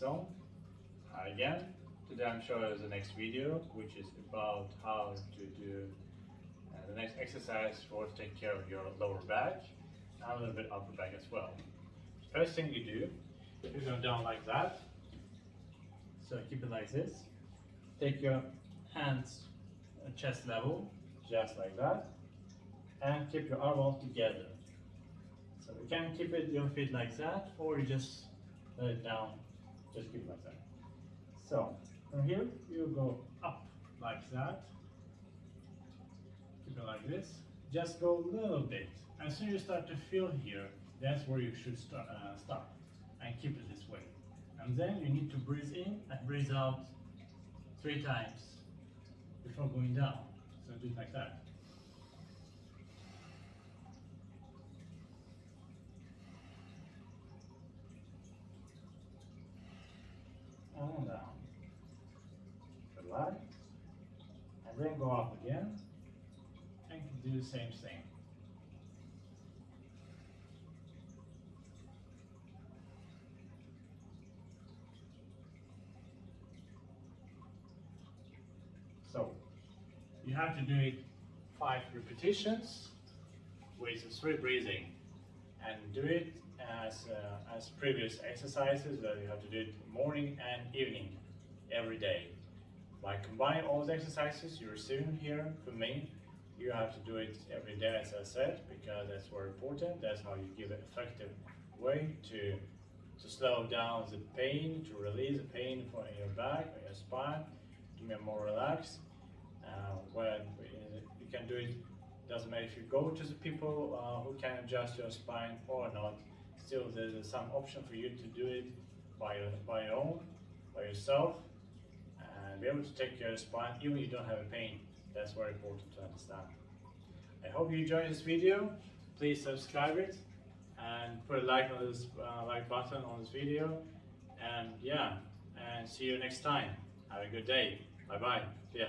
So, again, today I'm showing the next video, which is about how to do uh, the next exercise for to take care of your lower back and a little bit upper back as well. First thing you do, you go down like that. So keep it like this. Take your hands at chest level, just like that, and keep your elbows together. So you can keep it your feet like that, or you just let it down, just keep like that. So from here you go up like that. Keep it like this. Just go a little bit. As soon as you start to feel here, that's where you should start, uh, stop and keep it this way. And then you need to breathe in and breathe out three times before going down. So do it like that. Down. Relax. And then go up again. And do the same thing. So you have to do it five repetitions with three breathing and do it as, uh, as previous exercises that you have to do it morning and evening every day. By combining all the exercises you're seeing here from me, you have to do it every day as I said because that's very important. That's how you give an effective way to to slow down the pain, to release the pain from your back or your spine, to be more relaxed. Uh, when you can do it, doesn't matter if you go to the people uh, who can adjust your spine or not. Still, there's some option for you to do it by your, by your own, by yourself, and be able to take care of spine even if you don't have a pain. That's very important to understand. I hope you enjoyed this video. Please subscribe it and put a like on this uh, like button on this video. And yeah, and see you next time. Have a good day. Bye bye. Ya.